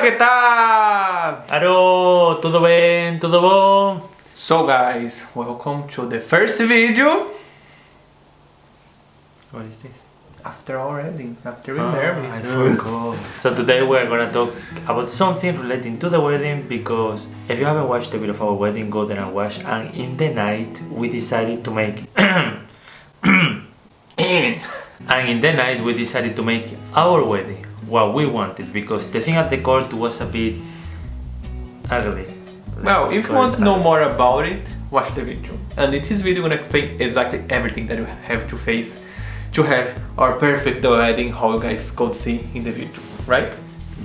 ¿qué tal? Aló, tudo bem? Tudo bom? So guys, welcome to the first video What is this? after our wedding, after we Ah, married. I forgot. so today we're gonna talk about something relating to the wedding because if you haven't watched the video of our wedding, go there and watch. And in the night, we decided to make. and in the night, we decided to make our wedding what we wanted because the thing at the court was a bit ugly. Well, if you want to know ugly. more about it, watch the video. And in this video, I'm gonna explain exactly everything that you have to face to have our perfect wedding, how you guys could see in the video, right?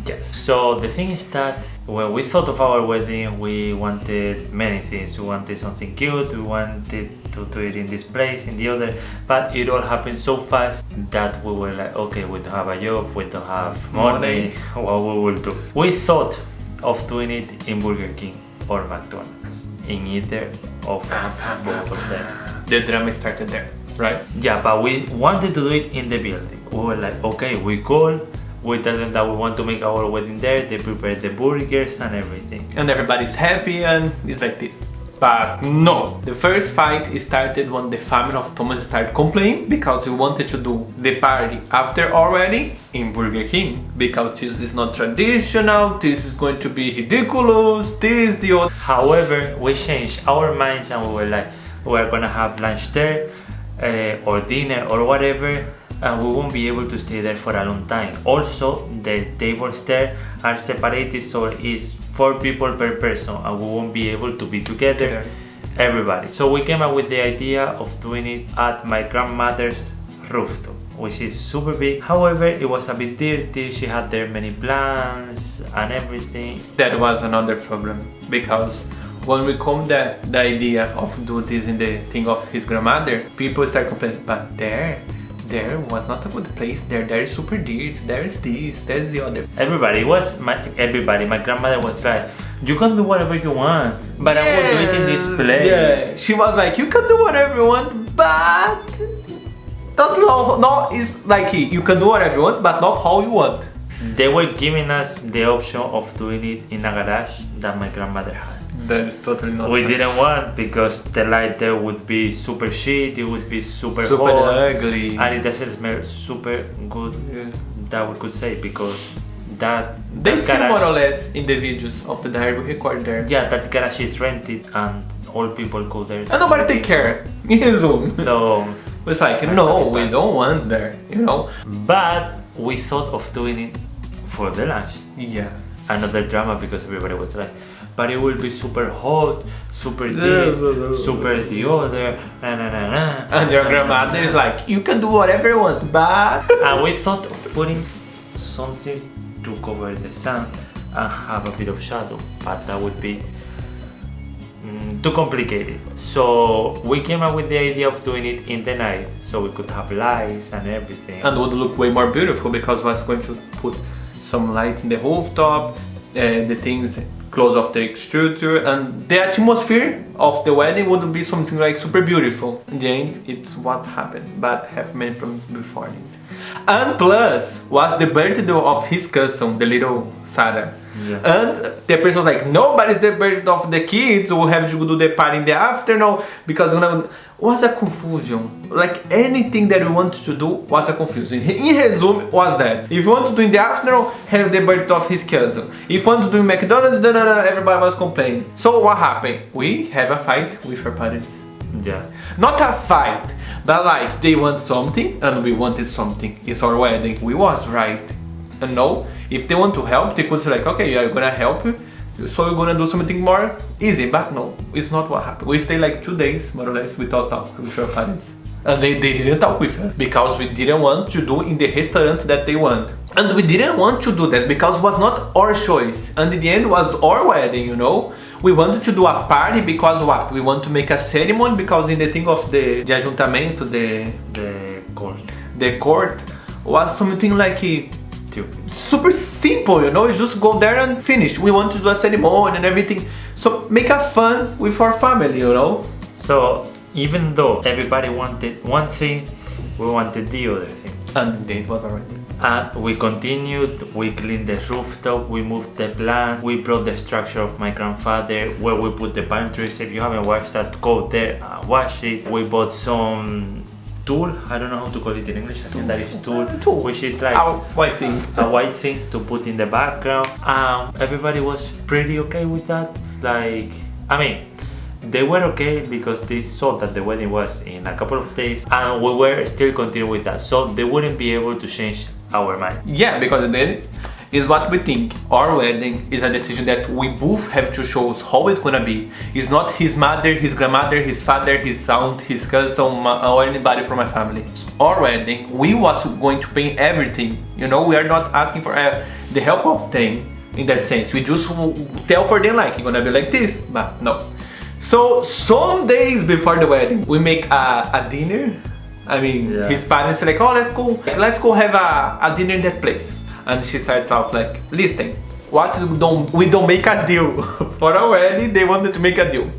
Yes. So the thing is that when we thought of our wedding, we wanted many things. We wanted something cute. We wanted to do it in this place, in the other. But it all happened so fast that we were like, okay, we don't have a job, we don't have money. What we will do? We thought of doing it in Burger King or McDonald's, in either of ah, ah, both of ah, them. The drama started there, right? Yeah, but we wanted to do it in the building. We were like, okay, we call, we tell them that we want to make our wedding there, they prepare the burgers and everything. And everybody's happy and it's like this. But no, the first fight started when the family of Thomas started complaining because we wanted to do the party after already in Burger King because this is not traditional, this is going to be ridiculous, this, the other. However, we changed our minds and we were like, we're gonna have lunch there uh, or dinner or whatever and we won't be able to stay there for a long time. Also, the tables there are separated so it's four people per person and we won't be able to be together everybody. So we came up with the idea of doing it at my grandmother's rooftop which is super big. However, it was a bit dirty, she had there many plants and everything. That was another problem because when we come the, the idea of doing this in the thing of his grandmother, people start complaining, but there, there was not a good place, there, there is super dirty, there is this, there's the other. Everybody was my everybody. My grandmother was like, "You can do whatever you want, but I will do it in this place." Yeah, she was like, you can do whatever you want, but not no, no is like you can do whatever you want, but not how you want. They were giving us the option of doing it in a garage that my grandmother had. That is totally not. We didn't want because the light there would be super shit. It would be super, super hot, ugly. and it doesn't smell super good. Yeah. That we could say because that They that see garage- more or less in the videos of the diary we record there. Yeah, that garage is rented and all people go there. And nobody take care. In Zoom. So It's like, no, we don't want there, you know? But we thought of doing it for the lunch. Yeah. Another drama because everybody was like, but it will be super hot, super Yeah, this, super the other, na na na na. And your grandmother is like, you can do whatever you want, but... And we thought of putting something to cover the sun and have a bit of shadow, but that would be mm, too complicated. So we came up with the idea of doing it in the night, so we could have lights and everything. and would look way more beautiful because we was going to put some lights in the rooftop, uh, the things close of the extruder, and the atmosphere of the wedding would be something like super beautiful. In the end, it's what happened, but have many problems before it. And plus, was the birthday of his cousin, the little Sarah. Yeah. And the person was like, no, but it's the birthday of the kids, we have to do the party in the afternoon, because was a confusion. Like anything that you wanted to do was a confusion. In resume, was that. If you want to do in the afternoon, have the birthday of his cousin. If you want to do in McDonald's, da, da, da, everybody was complaining. So what happened? We have a fight with our parents. yeah. Not a fight, but like they want something and we wanted something. It's our wedding. We was right. And no, if they want to help, they could say like, okay, yeah, I'm gonna help you. So we're gonna do something more easy. But no, it's not what happened. We stayed like two days more or less without talk with our parents. And they, they didn't talk with us because we didn't want to do in the restaurant that they want. And we didn't want to do that because it was not our choice. And in the end was our wedding, you know? We wanted to do a party because what? We want to make a ceremony because in the thing of the, the ajuntamento, the, The course. the court, was something like super simple, you know? You just go there and finish. We want to do a ceremony and everything. So make a fun with our family, you know? So even though everybody wanted one thing, we wanted the other thing. And date was already. And we continued, we cleaned the rooftop, we moved the plants, we brought the structure of my grandfather where we put the pine trees. If you haven't watched that, go there and watch it. We bought some tool, I don't know how to call it in English, I think that is tool, Tool. which is like Our white thing. a white thing to put in the background. Um, everybody was pretty okay with that. Like, I mean, they were okay because they saw that the wedding was in a couple of days and we were still continuing with that. So they wouldn't be able to change our mind. Yeah, because then is what we think. Our wedding is a decision that we both have to choose how it's gonna be. It's not his mother, his grandmother, his father, his aunt, his cousin, or anybody from my family. Our wedding, we was going to pay everything. You know, we are not asking for uh, the help of them in that sense. We just tell for them like, it's gonna be like this, but no. So some days before the wedding, we make a, a dinner. I mean, Yeah. his parents say like, oh, let's go, let's go have a, a dinner in that place. And she started off like, listen, what we don't we don't make a deal for our wedding. They wanted to make a deal.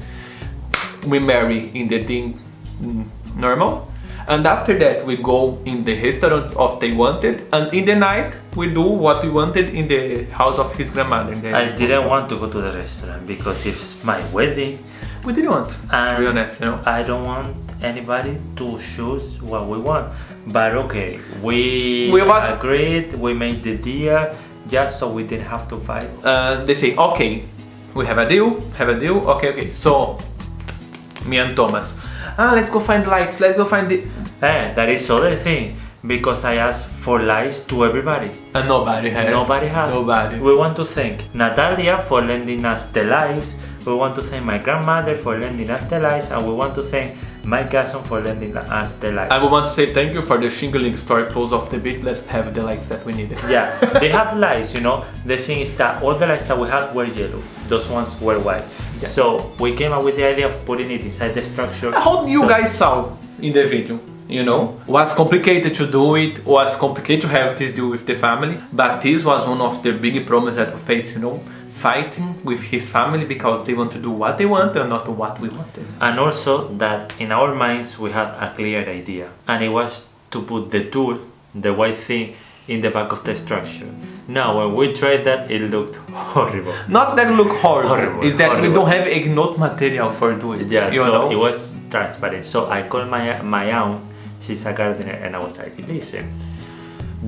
We marry in the thing mm, normal, and after that we go in the restaurant of they wanted, and in the night we do what we wanted in the house of his grandmother. I didn't want to go to the restaurant because it's my wedding we didn't want, to and be honest, you know. I don't want anybody to choose what we want. But okay, we, We was- agreed, we made the deal just so we didn't have to fight. uh, they say, okay, we have a deal, have a deal, okay, okay. So, me and Thomas, ah, let's go find lights, let's go find the. Eh, that is other thing because I asked for lights to everybody. And nobody had. Nobody has. Nobody. We want to thank Natalia for lending us the lights. We want to thank my grandmother for lending us the lights, and we want to thank my cousin for lending us the lights. I would want to say thank you for the shingling story close off the beach. Let's have the lights that we needed. yeah, they have lights, you know. The thing is that all the lights that we had were yellow. Those ones were white. Yeah. So we came up with the idea of putting it inside the structure. How you So- guys saw in the video, you know, was complicated to do it, was complicated to have this deal with the family, but this was one of the big problems that we faced you know, fighting with his family because they want to do what they want and not what we wanted. and also that in our minds we had a clear idea and it was to put the tool the white thing in the back of the structure now when we tried that it looked horrible Not that look horrible, Horrible, is that we don't have ignore material for doing it. yeah you so know? it was transparent so i called my my aunt she's a gardener and i was like listen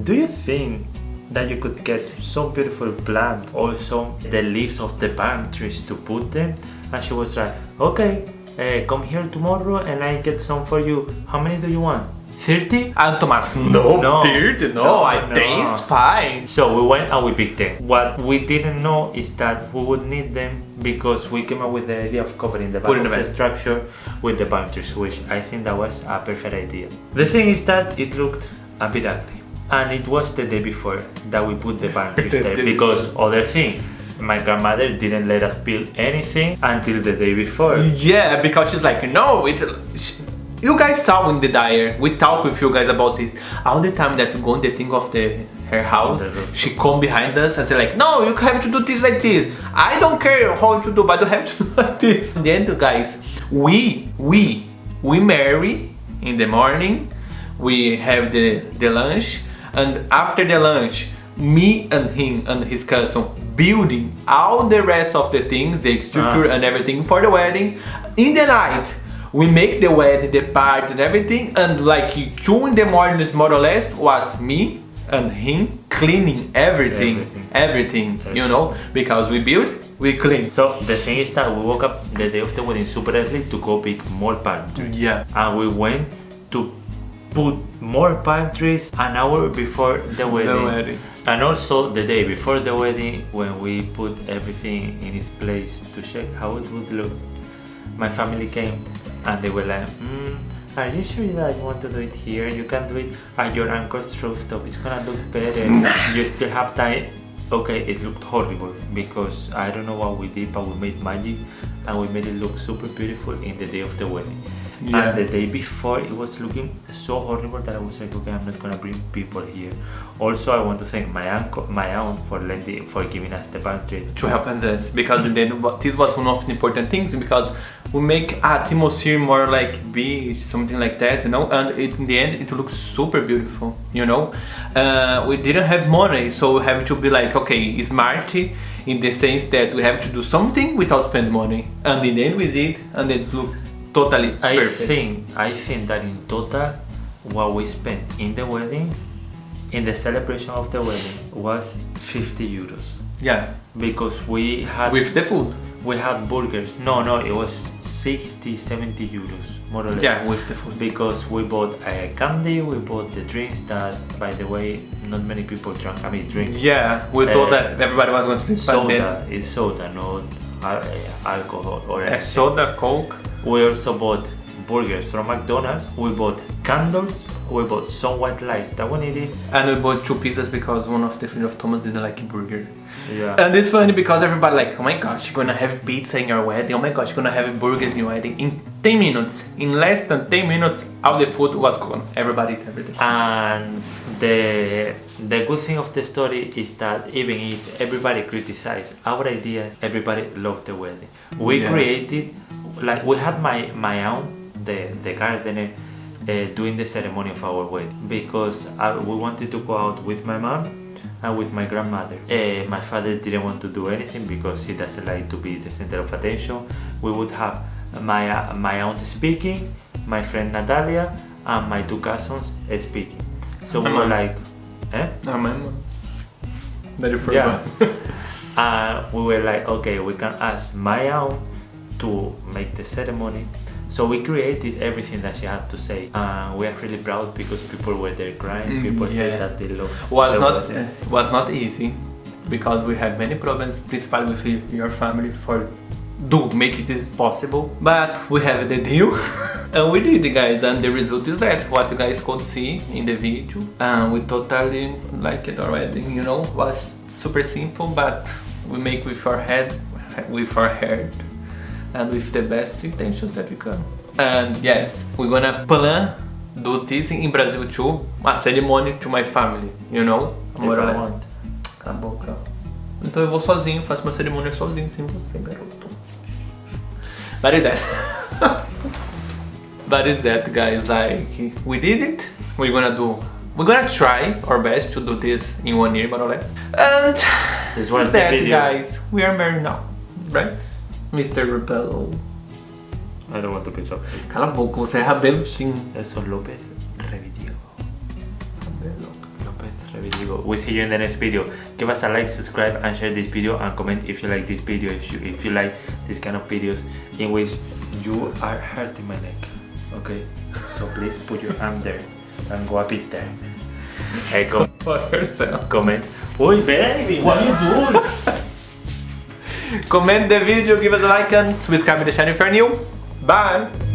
do you think that you could get some beautiful plants or some the leaves of the palm trees to put them and she was like okay uh, come here tomorrow and i get some for you how many do you want 30 And Thomas, no, No. dirty, no, No, I no. think it's fine. So we went and we picked them. What we didn't know is that we would need them because we came up with the idea of covering the back Put of the the structure with the palm trees, which I think that was a perfect idea. The thing is that it looked a bit ugly. And it was the day before that we put the palm there because other thing, my grandmother didn't let us peel anything until the day before. Yeah, because she's like, no, it's. You guys saw in the diary, we talk with you guys about this. All the time that we go on the thing of the her house, she come behind us and say like, no, you have to do this like this. I don't care how to do, but you have to do like this. In the end, guys, we we we marry in the morning. We have the the lunch, and after the lunch, me and him and his cousin building all the rest of the things, the structure ah. and everything for the wedding. In the night, we make the wedding, the party and everything, and like two in the morning, more or less, was me and him cleaning everything, Everything. everything, you know, because we build, we clean. So the thing is that we woke up the day of the wedding super early to go pick more trees. Yeah. And we went to put more palm trees an hour before the wedding. wedding. And also the day before the wedding when we put everything in its place to check how it would look. My family came and they were like, mm, are you sure that you want to do it here? You can do it at your uncle's rooftop. It's gonna look better. you still have time. Okay, it looked horrible because I don't know what we did, but we made magic and we made it look super beautiful in the day of the wedding. Yeah. And the day before, it was looking so horrible that I was like, okay, I'm not gonna bring people here. Also, I want to thank my uncle, my aunt for lending, for giving us the pantry. to help us because then this was one of the important things because we make atmosphere more like beach something like that you know? And it, in the end it looks super beautiful you know? Uh, we didn't have money so we have to be like okay smart in the sense that we have to do something without spend money. And in the end we did and it looked totally I perfect. think, I think that in total, what we spent in the wedding, in the celebration of the wedding, was 50 euros. yeah. Because we had with the food? We had burgers. No, no, it was 60, 70 euros, more or less. yeah with the food because we bought a candy, we bought the drinks that, by the way, not many people drank. I mean, drinks. yeah we thought Uh, that everybody was going to drink but then Soda is soda, not uh, alcohol or a anything. soda coke We also bought burgers from McDonald's. We bought candles. We bought some white lights that we needed. And we bought two pizzas because one of the friends of Thomas didn't like a burger. Yeah. And it's funny because everybody like, oh my gosh, you're gonna have pizza in your wedding. Oh my gosh, you're gonna have burgers in your wedding. In 10 minutes, in less than 10 minutes, all the food was gone. Everybody ate everything. And the the good thing of the story is that even if everybody criticized our ideas, everybody loved the wedding. We Yeah. created like we had my my aunt, the the gardener, uh, doing the ceremony of our wedding because I, we wanted to go out with my mom and with my grandmother. Uh, my father didn't want to do anything because he doesn't like to be the center of attention. We would have my uh, my aunt speaking, my friend Natalia, and my two cousins speaking. So we were like, eh? Mom. Very Yeah. and we were like, okay, we can ask my aunt to make the ceremony. So we created everything that she had to say, and we are really proud because people were there crying. Mm, People yeah. said that they loved. was the not uh, was not easy because we had many problems, principally with your family for do make it possible. But we have the deal, and we did, guys. And the result is that what you guys could see in the video, and we totally like it already. You know, was super simple, but we make with our head, with our heart, and with the best intentions that we can. And yes, we're gonna plan do this in Brazil too, a ceremony to my family, you know? If More or I want. Cala a boca. Então eu vou sozinho, faço uma cerimônia sozinho, sem você, garoto. That is that. that is that, guys. Like, we did it. We're gonna do. We're gonna try our best to do this in one year, more or less. And This was that, guys. We are married now, right? Mr. Rebel. I don't want to pitch up. Cala boca, você é Rabelo sim. López Revidigo. López Revidigo. We see you in the next video. Give us a like, subscribe, and share this video, and comment if you like this video. If you if you like this kind of videos in which you are hurting my neck. Okay, so please put your arm there and go a bit there. Hey, yourself. comment. Oi, baby, what are you doing? Comment the video, give us a like and subscribe to the channel if you're new. Bye!